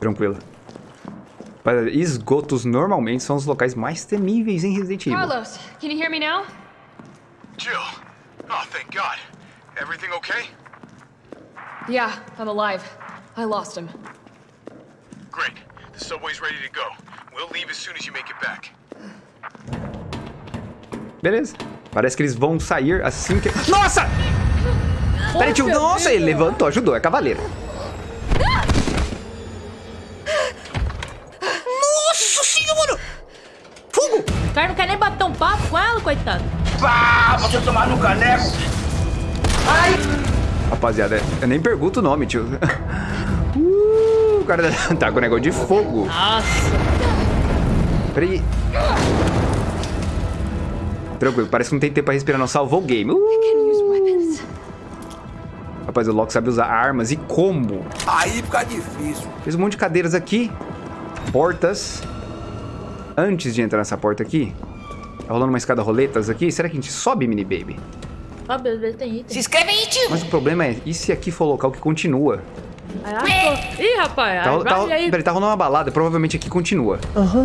Tranquilo. Rapaziada, Esgotos normalmente são os locais mais temíveis em Resident Evil. Carlos, can you hear me now? Jill. Oh, thank God. Everything okay? Yeah, I'm alive. I lost him. Great. The subway's ready to go. We'll leave as soon as you make it back. Beleza. Parece que eles vão sair assim que... Nossa! Peraí, tio. Nossa, ele levantou, ajudou. É cavaleiro. Cara não quer nem bater um papo com ela, coitado. Pá, você tomar no caneco. Ai! Rapaziada, eu nem pergunto o nome, tio. Uh, o cara tá com o negócio de fogo. Nossa. Peraí. Tranquilo, parece que não tem tempo pra respirar, não. Salvou o game. Uh, rapaz, o Loki sabe usar armas e combo. Aí fica difícil. Fez um monte de cadeiras aqui. Portas. Antes de entrar nessa porta aqui, tá rolando uma escada roletas aqui. Será que a gente sobe, mini baby? Ó, às vezes tem item. Se inscreve aí, tio. Mas o problema é, e se aqui for o local que continua? Ah, pô. Ih, rapaz. Tá, aí, tá, aí. peraí, tá rolando uma balada, provavelmente aqui continua.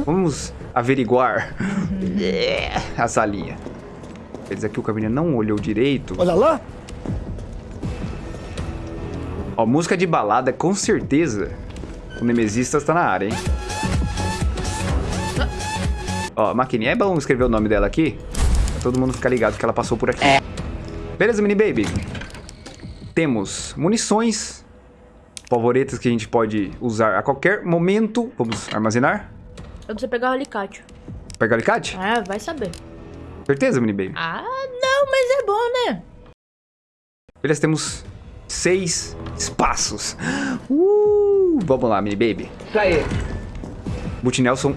Vamos averiguar É, a salinha. Quer dizer que o caminho não olhou direito. Olha lá. Ó, música de balada, com certeza. O Nemesistas tá na área, hein? Ó, maquininha, é bom escrever o nome dela aqui. Pra todo mundo ficar ligado que ela passou por aqui. Beleza, mini baby? Temos munições. Favoritas que a gente pode usar a qualquer momento. Vamos armazenar. Eu preciso pegar o alicate. Pegar o alicate? É, vai saber. Certeza, mini baby? Ah, não, mas é bom, né? Beleza, temos seis espaços. Uh, vamos lá, mini baby. Isso aí. Boot Nelson,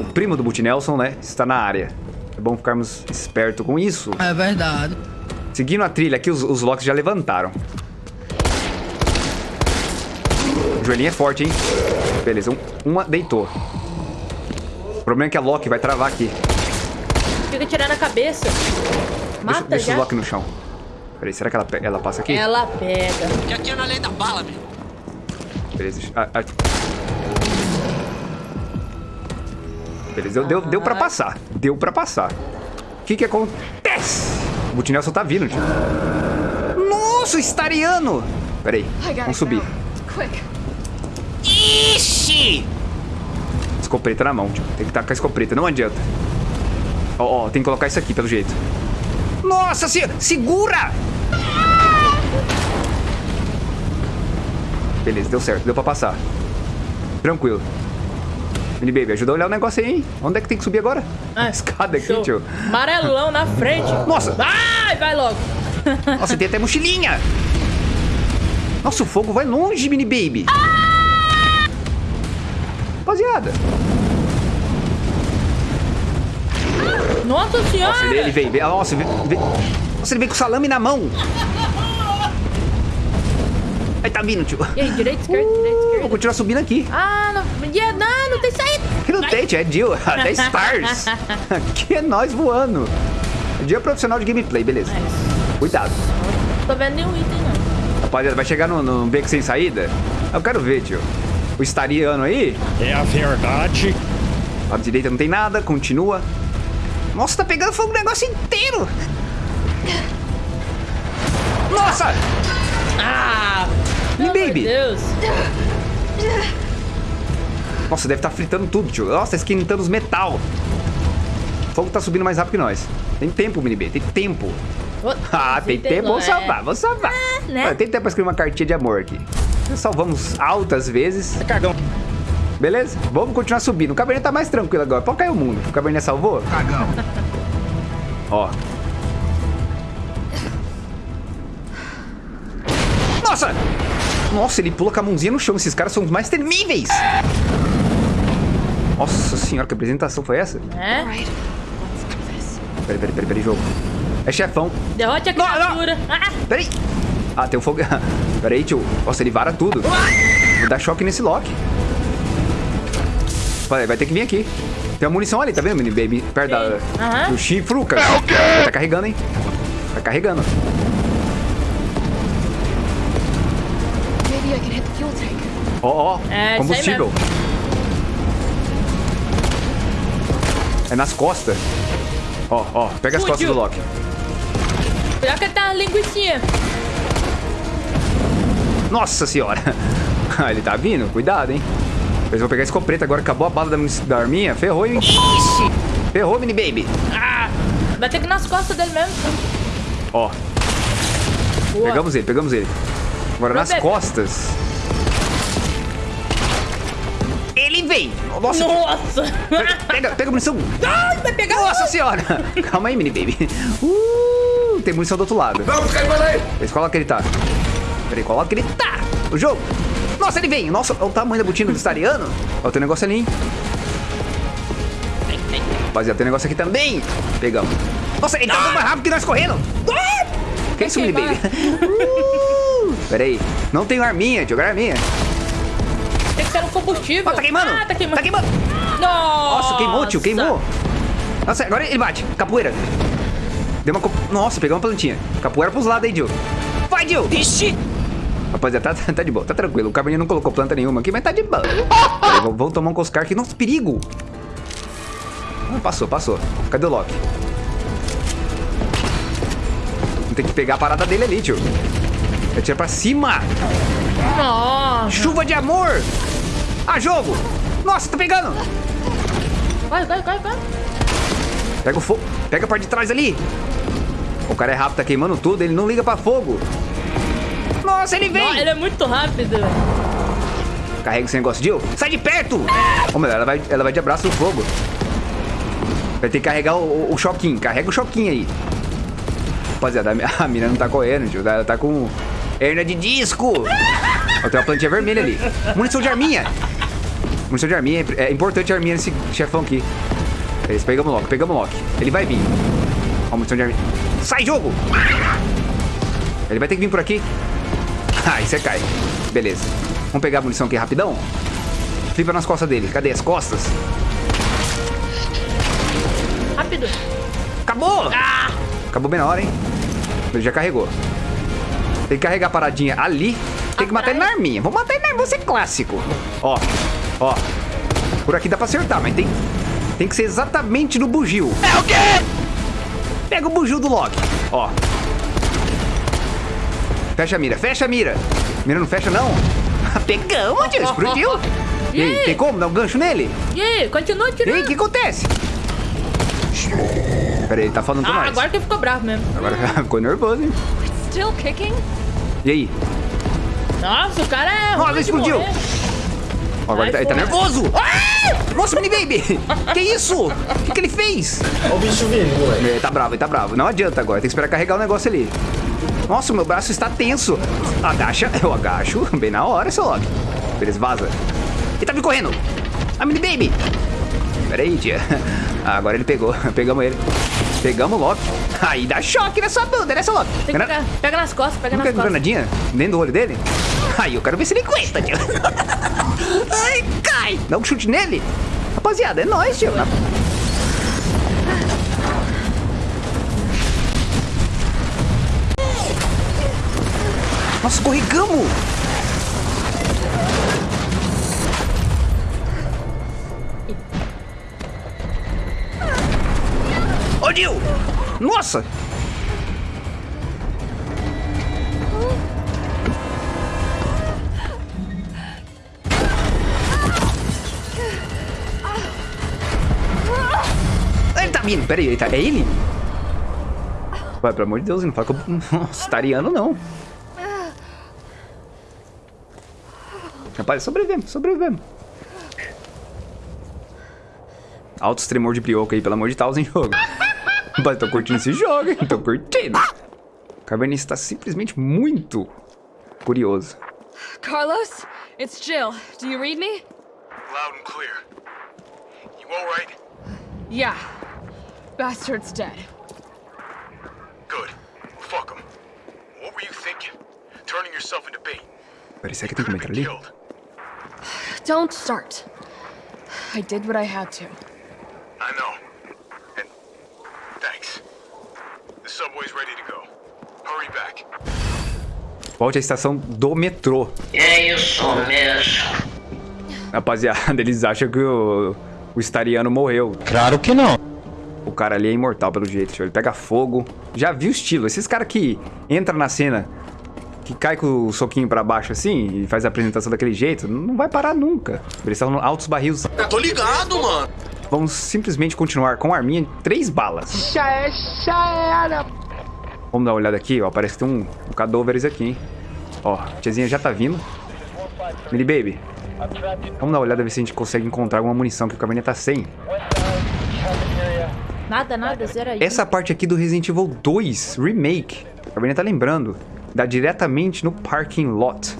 o primo do Boot Nelson, né, está na área. É bom ficarmos espertos com isso. É verdade. Seguindo a trilha aqui, os, os locks já levantaram. O joelhinho é forte, hein? Beleza, um- uma deitou. O problema é que a Loki vai travar aqui. Fica tirando a cabeça. Deixa, Mata deixa já. o Loki no chão. Peraí, será que ela, ela passa aqui? Ela pega. Já tinha na lei da bala, meu. Beleza. deixa- ah, ah. Beleza, deu, deu, deu pra passar. Deu pra passar. O que que acontece? O Butinelson tá vindo, tio. Nossa, o Stariano! Peraí, I gotta vamos subir. Ixi! Escopeta na mão, tio. Tem que estar com a escopeta, não adianta. Ó, ó, tem que colocar isso aqui, pelo jeito. Nossa, se... segura! Beleza, deu certo, deu pra passar. Tranquilo. Mini Baby, ajuda a olhar o negócio aí, hein? Onde é que tem que subir agora? Ah, Escada aqui, show. tio. Amarelão na frente. Nossa! Vai, vai logo. Nossa, tem até mochilinha! Nossa, o fogo vai longe, Mini Baby! Rapaziada! Nossa senhora. Nossa, ele, ele veio, veio. Nossa, veio, veio- Nossa, ele veio com salame na mão! Aí tá vindo, tio. E aí, direita, esquerda, direita, Vou continuar subindo aqui. Ah, não, yeah, não, não tem saída. Não tem, tio, é Jill. Até Stars. Aqui é nós voando. Dia profissional de gameplay, beleza. Cuidado. Não tô vendo nenhum item, não. Rapaziada, vai chegar no, no beco sem saída? Eu quero ver, tio. O estariano aí. É a verdade. À direita não tem nada, continua. Nossa, tá pegando fogo o negócio inteiro. Nossa! Ah, Me baby. de Deus. Nossa, deve estar fritando tudo, tio. Nossa, tá esquentando os metal. O fogo tá subindo mais rápido que nós. Tem tempo, mini B, tem tempo. Ô, Ah, tem tempo, vamos é. salvar, vamos salvar. né? Olha, Tem tempo pra escrever uma cartinha de amor aqui. Já salvamos altas vezes. Cagão. Beleza? Vamos continuar subindo. O Cabernet tá mais tranquilo agora. Pode cair o mundo. O Cabernet salvou? Cagão. Ó. Nossa! Nossa, ele pula com a mãozinha no chão. Esses caras são os mais temíveis. Nossa senhora, que apresentação foi essa? É? Peraí, peraí, peraí, peraí, jogo. É chefão. Derrote a Não, não. criatura. Ah, Peraí. Ah, tem um fogo. Peraí, tio. Nossa, ele vara tudo. Vou dar choque nesse Loki. Vai, vai ter que vir aqui. Tem uma munição ali, tá vendo, mini baby? Perto da, Aham. do chifruca. Tá carregando, hein? Tá carregando. Fuel tank. Ó, ó, É, combustível. É nas costas. Ó, ó, pega as costas Fugiu. do Loki. Pior que tá uma linguicinha. Nossa senhora. Ah, ele tá vindo, cuidado, hein. Mas eu vou pegar a escopeta agora, acabou a bala da, da arminha, ferrou, hein. Ferrou, mini baby. Ah, vai ter que nas costas dele mesmo. Ó, pegamos ele, pegamos ele. Agora Meu nas bebê. costas. Nossa, Nossa! pega, pega a munição. Ai, vai pegar Nossa senhora. Calma aí, mini baby. Uh, tem munição do outro lado. Vamos, Caimano aí! Vê qual lado que ele tá. Peraí, qual lado que ele tá? O jogo. Nossa, ele vem. Nossa, olha o tamanho da botina do Stariano. Ó, tem um negócio ali, hein? Rapaziada, tem um negócio aqui também. Pegamos. Nossa, ele tá andando mais rápido que nós correndo. Ah! Que isso, mini baby? Uh, Peraí. Não tenho arminha, jogar arminha. Tem que ser um combustível. Ó, tá queimando. Ah, tá queimando. Tá queimando. Nossa, Nossa, queimou, tio, queimou. Nossa, agora ele bate. Capoeira. Deu uma... Nossa, pegou uma plantinha. Capoeira pros lados aí, Jill. Vai, Jill. Ixi. Rapaziada, tá, tá de boa, tá tranquilo. O Cabernet não colocou planta nenhuma aqui, mas tá de boa. Vamos tomar um Coscar aqui. Nossa, perigo. Ah, passou, passou. Cadê o Loki? Tem que pegar a parada dele ali, tio. Atira pra cima. Nossa. Chuva de amor. Ah, jogo. Nossa, tá pegando. Vai, vai, vai, vai. Pega o fogo. Pega a parte de trás ali. O cara é rápido, tá queimando tudo. Ele não liga pra fogo. Nossa, ele vem. Não, ele é muito rápido. Carrega esse negócio, Jill. Sai de perto. Ô, meu, ela vai, ela vai de abraço no fogo. Vai ter que carregar o, o, o choquinho. Carrega o choquinho aí. Rapaziada, a mina não tá correndo, tio. Ela tá com hernia de disco. Ó, tem uma plantinha vermelha ali. Munição de arminha. Munição de arminha. É importante a arminha nesse chefão aqui. Isso, pegamos o Loki, pegamos o Loki. Ele vai vir. Ó, munição de arminha. Sai, jogo! Ele vai ter que vir por aqui. Aí você cai. Beleza. Vamos pegar a munição aqui rapidão. Flipa nas costas dele. Cadê as costas? Rápido. Acabou! Acabou bem na hora, hein? Ele já carregou. Tem que carregar a paradinha ali. Tem que matar ele na arminha. Vamos matar ele na arminha. Vou ser clássico. Ó, ó. Por aqui dá pra acertar, mas tem, tem que ser exatamente no bugio. É o quê? Pega o bugio do Loki. Ó. Fecha a mira, fecha a mira. Mira não fecha, não. Pegamos, tio. Explodiu. E aí, tem como dar um gancho nele? E aí, continua E tirando. aí, o que acontece? Pera aí, ele tá falando com Ah, nós. agora que ele ficou bravo mesmo. Agora ficou nervoso, hein? Still kicking? E aí? Nossa, o cara é. Ó, ruim ele de explodiu. Ó, agora ele tá, ele tá nervoso. Ah! Nossa, mini baby! que isso? O que, que ele fez? Olha o bicho vindo, moleque. Ele tá bravo, ele tá bravo. Não adianta agora, tem que esperar carregar o negócio ali. Nossa, meu braço está tenso. Agacha, eu agacho bem na hora, seu Loki. Beleza, vaza. Ele tá me correndo. A mini baby. Pera aí, tia. Ah, agora ele pegou. Pegamos ele. Pegamos o Loki. Aí dá choque nessa bunda, né, seu Loki? Tem Granada- pegar, pega nas costas, pega Não nas costas. granadinha dentro do olho dele? Aí, eu quero ver se ele aguenta, tio. Ai, cai! Dá um chute nele. Rapaziada, é nóis, tio. Nossa, escorregamos! Dil! Nossa! Ele tá vindo, peraí, ele tá... é ele? Vai, pelo amor de Deus, não fala que eu... Nossa, tariano não. Rapaz, sobrevivemos, sobrevivemos. Altos tremor de brioco aí, pelo amor de Deus, em jogo. Rapaz, tô curtindo esse jogo, hein? Tô curtindo. O Cabernet está simplesmente muito curioso. Carlos? It's Jill. Do you read me? Loud and clear. You alright? Yeah. Bastard's dead. Good. Fuck him. What were you thinking? Turning yourself into bait. Será que tem como entrar ali? Don't start. I did what I had to. I know. And thanks. The subway's ready to go. Hurry back. Volte à estação do metrô. É isso mesmo. Rapaziada, eles acham que o, o Stariano morreu. Claro que não. O cara ali é imortal, pelo jeito. Ele pega fogo. Já viu o estilo. Esses caras que entram na cena, que cai com o soquinho pra baixo assim, e faz a apresentação daquele jeito, não vai parar nunca. Eles estão altos barris. Eu tô ligado, mano. Vamos simplesmente continuar com a arminha de três balas. Já é, já era. Vamos dar uma olhada aqui, ó. Parece que tem um, um aqui, hein. Ó, a tiazinha já tá vindo. Mini Baby. Vamos dar uma olhada, ver se a gente consegue encontrar alguma munição, que o caminhão tá sem. Nada, nada, zero aí. Essa parte aqui do Resident Evil 2 Remake, a Cabernet tá lembrando, dá diretamente no parking lot.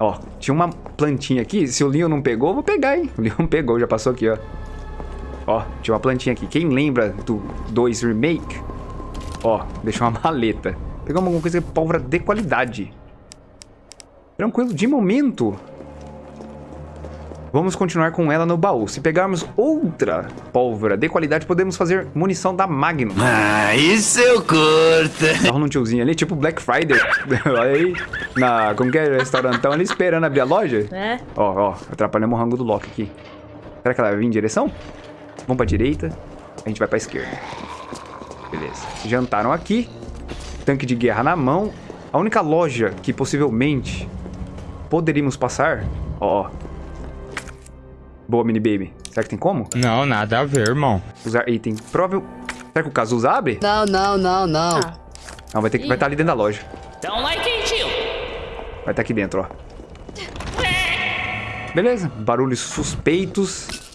Ó, tinha uma plantinha aqui, se o Leon não pegou, eu vou pegar, hein? O Leon pegou, já passou aqui, ó. Ó, tinha uma plantinha aqui. Quem lembra do 2 Remake? Ó, deixou uma maleta. Pegamos alguma coisa é pólvora de qualidade. Tranquilo, de momento. Vamos continuar com ela no baú. Se pegarmos outra pólvora de qualidade, podemos fazer munição da Magnum. Ah, isso eu curto. Tá rolando um tiozinho ali, tipo Black Friday. Olha aí, na, como que é, restaurantão ali, esperando abrir a loja. É. Ó, ó, atrapalhamos o rango do Loki aqui. Será que ela vai vir em direção? Vamos pra direita, a gente vai pra esquerda. Beleza. Jantaram aqui. Tanque de guerra na mão. A única loja que possivelmente poderíamos passar... Ó, ó. Boa, mini baby. Será que tem como? Não, nada a ver, irmão. Usar item. Provável... Será que o Cazuza abre? Não, não, não, não. Ah, Não, vai ter que vai estar ali dentro da loja. Don't like it, tio. Vai estar aqui dentro, ó. Beleza. Barulhos suspeitos.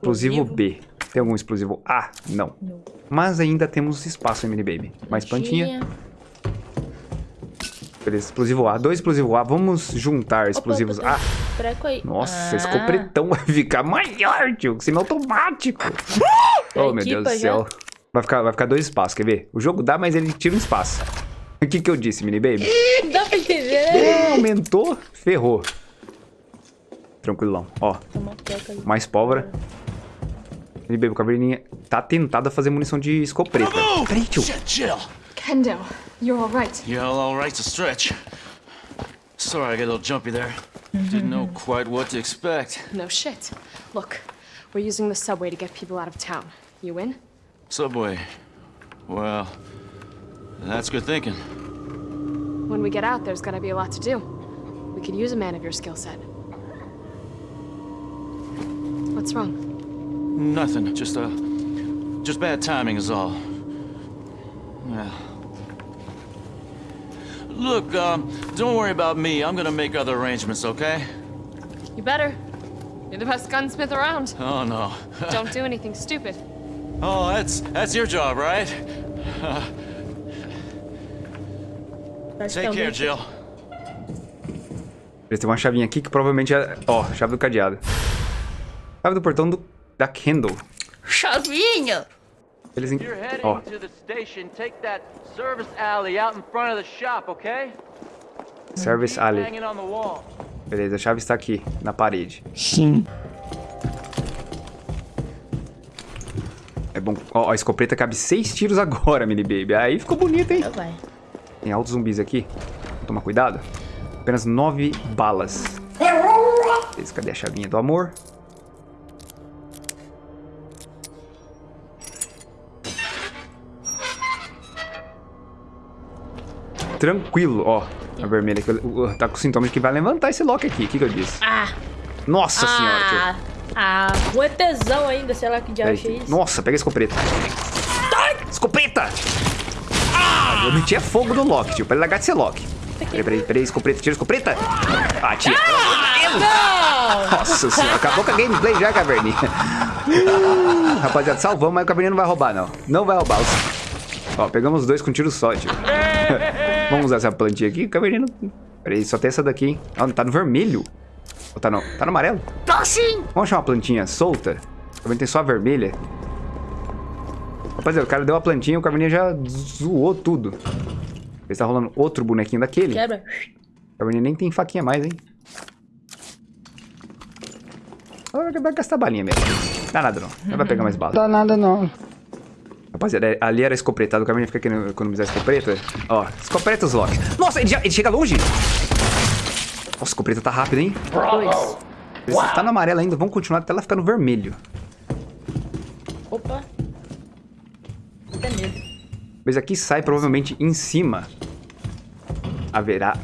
Explosivo B. Tem algum explosivo A? Não. Mas ainda temos espaço, mini baby. Mais plantinha. Beleza, explosivo A. Dois explosivo A. Vamos juntar explosivos opa, A. Nossa, ah, esse copretão vai ficar maior, tio. Semi-automático. oh, meu Deus do céu. Vai ficar, vai ficar dois espaços, quer ver? O jogo dá, mas ele tira um espaço. O que que eu disse, mini baby? Não dá pra entender. É, aumentou, ferrou. Tranquilão. Ó, mais pólvora. Baby, o caverninha tá tentado a fazer munição de escopeta. Peraí, tio. Shit, Jill. Kendo, you're all right. Yeah, all right's a stretch. Sorry, I got a little jumpy there. Didn't know quite what to expect. No shit. Look, we're using the subway to get people out of town. You in? Subway. Well, that's good thinking. When we get out, there's gonna be a lot to do. We could use a man of your skill set. What's wrong? Nothing. Just uh, just bad timing is all. Yeah. Look, um, don't worry about me. I'm gonna make other arrangements, okay? You better. You're the best gunsmith around. Oh no. Don't do anything stupid. oh, that's that's your job, right? Take care, Jill. Eles têm uma chavinha aqui que provavelmente é... Ó, chave do cadeado. Chave do portão do... da Kendall. Chavinha! Eles... en- You're heading Ó, to the station. Take that service alley out in front of the shop, okay? Service Keep Alley. Hanging on the wall. Beleza, a chave está aqui, na parede. Sim. É bom... Ó, a escopeta cabe seis tiros agora, mini baby. Aí ficou bonito, hein? Vai. Tem altos zumbis aqui. Vou tomar cuidado. Apenas nove balas. Beleza, cadê a chavinha do amor? Tranquilo, ó. A vermelha aqui. uh, Tá com sintomas de que vai levantar esse lock aqui. O que, que eu disse? Ah! Nossa senhora, tio. Ah! Ah! Um ETzão ainda, sei lá que diabo é isso. Nossa, pega a escopeta. Escopeta! Ah! Eu meti é fogo no Loki, tio, pra ele largar de ser Loki. Peraí, peraí, peraí, escopeta, tira a escopeta. Ah, tia. Não! Nossa senhora, acabou com a gameplay já, Caverninha. Rapaziada, salvamos, mas o Caverninha não vai roubar, não. Não vai roubar. Ó, pegamos os dois com tiro só, tio. Vamos usar essa plantinha aqui, o Caverninha não... Peraí, só tem essa daqui. Ah, tá no vermelho. Ou tá no... Tá no amarelo? Tá sim! Vamos achar uma plantinha solta? Também tem só a vermelha. Rapaziada, o cara deu a plantinha e o Caverninha já zoou tudo. Ele tá rolando outro bonequinho daquele. Quebra. O Caverninha nem tem faquinha mais, hein? Ah, Vai gastar balinha mesmo. Dá nada não. Não vai pegar mais bala. Dá nada não. Rapaziada, ali era escopretado. O caminho fica querendo economizar escopeta. Ó, escopretas, Loki. Nossa, ele, já, ele chega longe. Nossa, a escopeta tá rápida, hein? Dois. Tá no amarelo ainda. Vamos continuar até ela ficar no vermelho. Opa. Até medo. Mas aqui sai provavelmente em cima. Haverá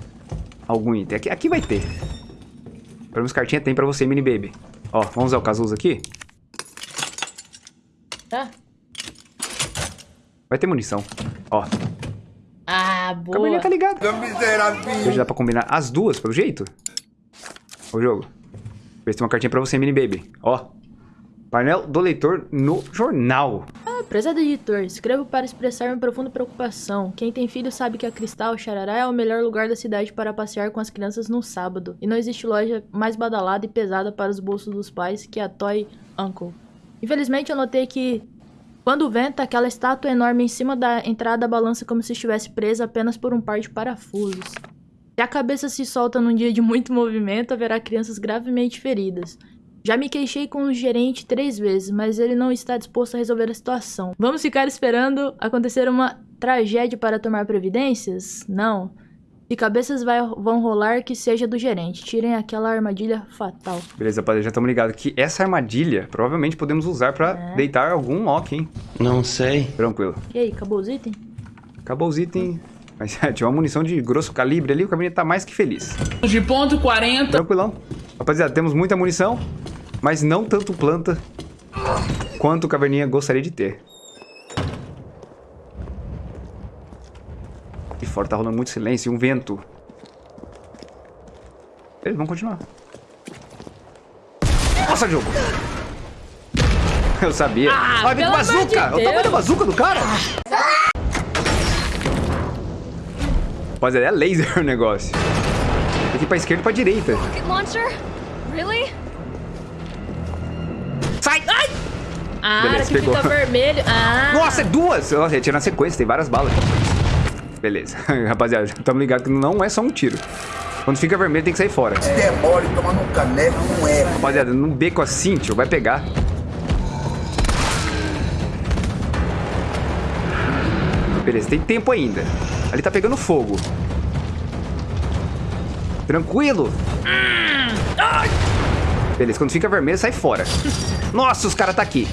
algum item. Aqui, aqui vai ter. Pelo menos cartinha tem pra você, mini baby. Ó, vamos usar o casuso aqui. Tá? Vai ter munição. Ó, Ah, boa. tá ligado. Hoje dá pra combinar as duas, pelo jeito. O jogo. Vê se tem uma cartinha pra você, mini baby. Ó. Painel do leitor no jornal. Ah, prezado editor, escrevo para expressar minha profunda preocupação. Quem tem filho sabe que a Cristal Xarará é o melhor lugar da cidade para passear com as crianças no sábado. E não existe loja mais badalada e pesada para os bolsos dos pais que a Toy Uncle. Infelizmente eu notei que quando venta, aquela estátua enorme em cima da entrada balança como se estivesse presa apenas por um par de parafusos. Se a cabeça se solta num dia de muito movimento, haverá crianças gravemente feridas. Já me queixei com o gerente três vezes, mas ele não está disposto a resolver a situação. Vamos ficar esperando acontecer uma tragédia para tomar providências? Não. Se cabeças vai- vão rolar, que seja do gerente. Tirem aquela armadilha fatal. Beleza, rapaziada, já estamos ligados que essa armadilha provavelmente podemos usar pra deitar algum Loki, hein? Não sei. Tranquilo. E aí, acabou os itens? Acabou os itens. Mas tinha uma munição de grosso calibre ali, o caminho tá mais que feliz. De ponto 40. Tranquilão. Rapaziada, temos muita munição, mas não tanto planta quanto o Caverninha gostaria de ter. Fora tá rolando muito silêncio e um vento. Beleza, vamos continuar. Nossa, jogo! Eu sabia. Ah, Olha, vem com bazuca! de o tamanho da bazuca do cara! Rapaziada, é laser o negócio. Tem que ir pra esquerda e pra direita. Rocket launcher? Really? Sai! Ai! Ah, Beleza, que pegou. fica vermelho. Ah, Nossa, é duas! Nossa, ia tirar na sequência, tem várias balas. Beleza. Rapaziada, estamos ligados que não é só um tiro. Quando fica vermelho, tem que sair fora. Demore tomando um caneco, não é. Rapaziada, num beco assim, tio, vai pegar. Beleza, tem tempo ainda. Ali tá pegando fogo. Tranquilo. Beleza, quando fica vermelho, sai fora. Nossa, os caras tá aqui.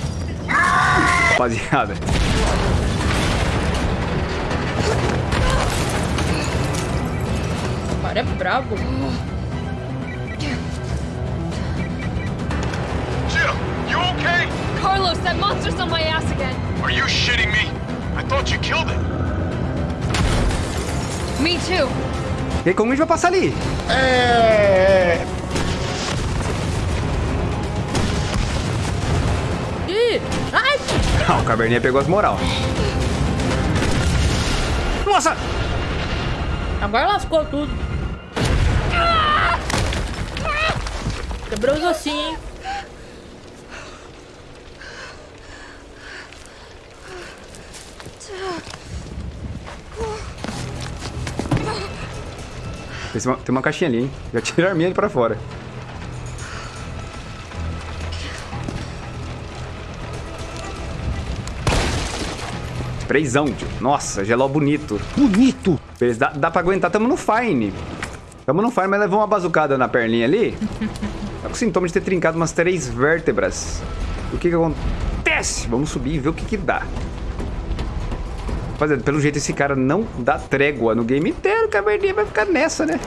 Rapaziada. Cara é brabo. Jill, you okay? Carlos, that monster's on my ass again. Are you shitting me? I thought you killed it. Me too. E aí, como a gente vai passar ali? Ih, ai, Ah, o Caverninha pegou as moral. Nossa! agora lascou tudo. Quebrou os ossinhos, hein? Tem uma, tem uma caixinha ali, hein? Já tira a arminha ali pra fora. Sprayzão, tio. Nossa, geló bonito. Bonito! Beleza, dá, dá pra aguentar. Tamo no fine. Tamo no fine, mas levou uma bazucada na perninha ali. Tá com sintoma de ter trincado umas três vértebras. O que que acontece? Vamos subir e ver o que que dá. Rapaziada, pelo jeito esse cara não dá trégua no game inteiro. O Caverninha vai ficar nessa, né?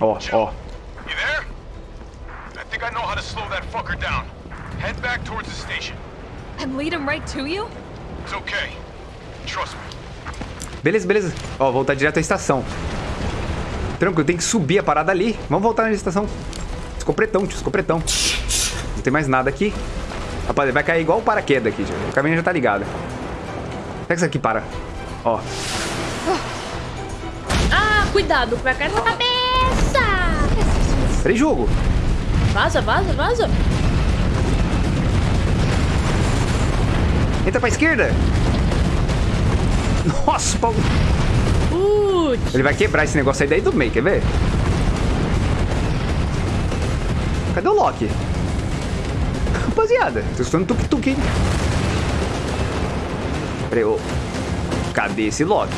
Ó, ó. You there? I think I know how to slow that fucker down. Head back towards the station. And lead him right to you? It's okay. Trust me. Beleza, beleza. Ó, voltar direto à estação. Tranquilo, tem que subir a parada ali. Vamos voltar na estação. Escopretão, tio, escopretão. Não tem mais nada aqui. Rapaz, vai cair igual o paraquedas aqui, tio. O caminho já tá ligado. Será que isso aqui para? Ó, Ah, cuidado, vai cair na cabeça. três jogo. Vaza, vaza, vaza. Entra pra esquerda. Nossa, Paulo. Ele vai quebrar esse negócio aí daí do meio, quer ver? Cadê o Loki? Rapaziada, tô escutando tuk-tuk, hein? Peraí, ô. Cadê esse Loki?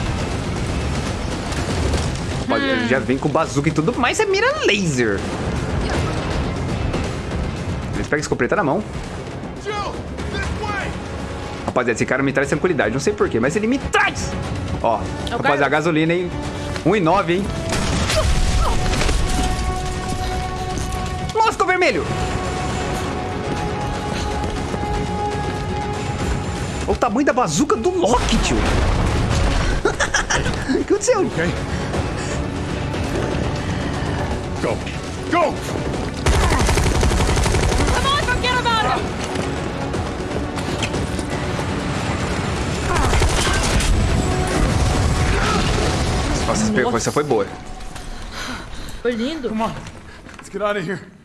Rapaz, ele já vem com bazuca e tudo mais, é mira laser. Eles pegam a escopeta na mão. Rapaziada, esse cara me traz tranquilidade. Não sei porquê, mas ele me traz. Ó, É o rapaziada, cara- a gasolina, hein? 1,9, hein? Nossa, ficou vermelho. Olha o tamanho da bazuca do Loki, tio. O que aconteceu? Okay. Go. Go! Nossa, essa foi boa. Foi lindo. Come on. Let's get out of here.